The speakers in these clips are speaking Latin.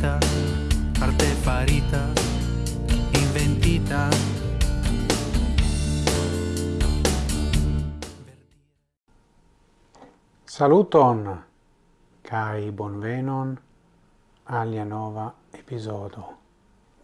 farita arte farita, inventita. Saluton kai bonvenon alia nova episodo.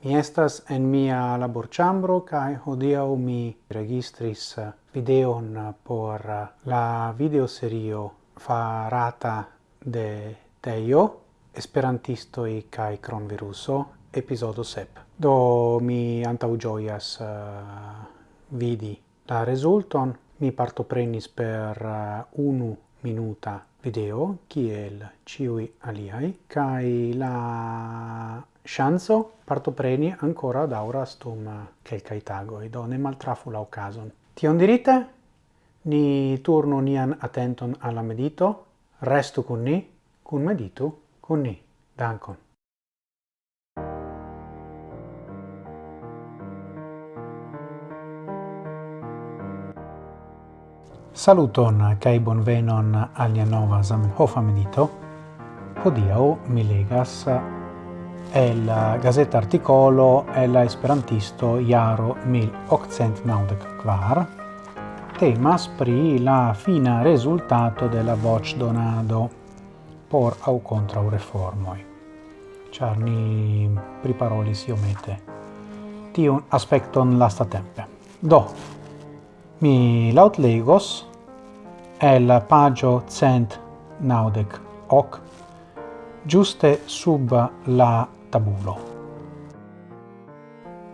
Mi estas en mia laborĉambro kaj hodiaŭ mi registris videon por la videoserio farata de Teio Esperantistoi kai cronviruso, episodo sep. Do mi antau gioias uh, vidi la resulton, mi parto prenis per uh, unu minuta video, kiel ciui aliai, kai la chanzo parto preni ancora dauras dum eh, quelcae tagoi, do ne maltrafu la ti Tion dirite? Ni turno nian attenton alla medito, restu con ni, cun meditu, kun ni. Dankon. Saluton kai bonvenon al nia nova Zamenhof medito. Hodiaŭ mi legas el gazeta articolo el esperantisto jaro 1894 temas pri la fina resultato de la voĉdonado por au contra reformoi. Char ni priparolis iomete tiun aspecton lasta tempe. Do, mi laut legos el pagio cent naudec hoc giuste sub la tabulo.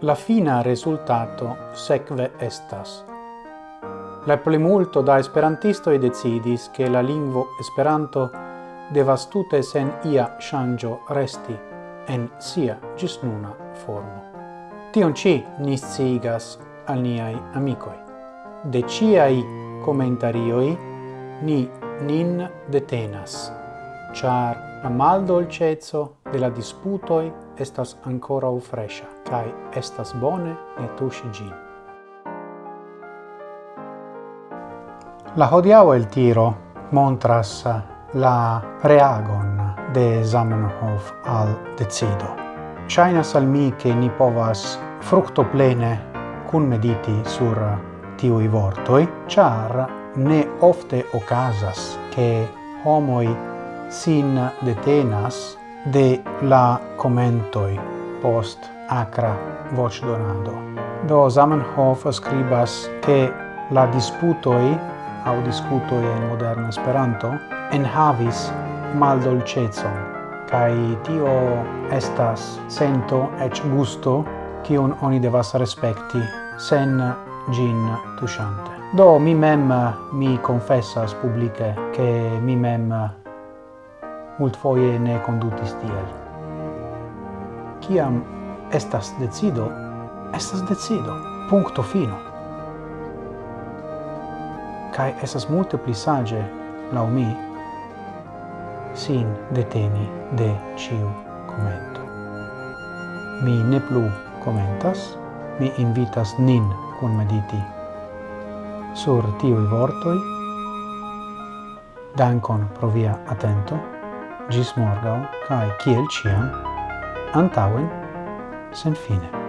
La fina resultato sekve estas. La plimulto da esperantisto e decidis che la lingvo Esperanto devas tute sen ia shangio resti en sia gis nuna formo. Tion ci ni sciigas al niai amicoi. De ciai commentarioi ni nin detenas, char la mal dolcezzo de la disputoi estas ancora u fresha, cae estas bone ne tusi gin. La hodiau el tiro montras la reagon de Zamenhof al decido. Shainas al mi che ni povas fructo plene cun mediti sur tiui vortoi, char ne ofte ocasas che homoi sin detenas de la commentoi post acra voc donado. Do Zamenhof scribas che la disputoi au discutoi en moderna Esperanto enhavis maldolcezon, kai tio estas sento ec gusto kiun oni devas respekti sen gin tushante. Do mi mem mi confessas publice che mi mem multfoje ne condutis tiel. Ciam estas decido, estas decido. Punto fino. Cai estas multe pli sage, lau mi, sin deteni de ciu commento. Mi ne plu commentas, mi invitas nin kun mediti sur tiui vortoi. Dankon pro via atento, gis morgau, cae ciel ciam, antauen, sen fine.